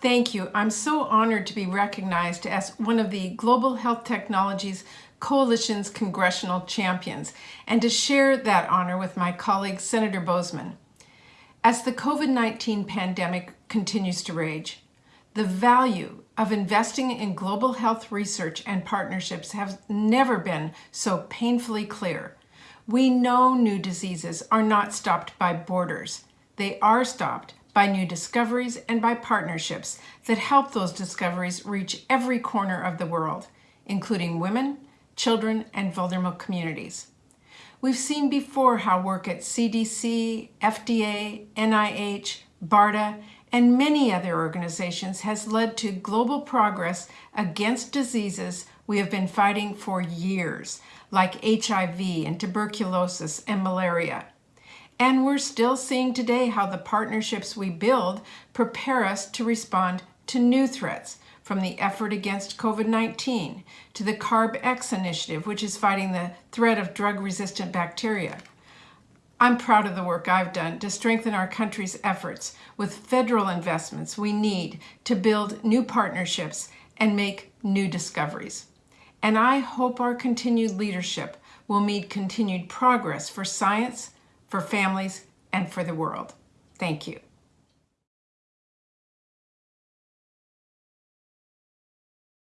Thank you. I'm so honored to be recognized as one of the Global Health Technologies Coalition's congressional champions and to share that honor with my colleague Senator Boozman. As the COVID-19 pandemic continues to rage, the value of investing in global health research and partnerships has never been so painfully clear. We know new diseases are not stopped by borders. They are stopped by new discoveries and by partnerships that help those discoveries reach every corner of the world, including women, children, and vulnerable communities. We've seen before how work at CDC, FDA, NIH, BARDA, and many other organizations has led to global progress against diseases we have been fighting for years, like HIV and tuberculosis and malaria. And we're still seeing today how the partnerships we build prepare us to respond to new threats, from the effort against COVID-19 to the CARB-X initiative, which is fighting the threat of drug-resistant bacteria. I'm proud of the work I've done to strengthen our country's efforts with federal investments we need to build new partnerships and make new discoveries. And I hope our continued leadership will mean continued progress for science, for families, and for the world. Thank you.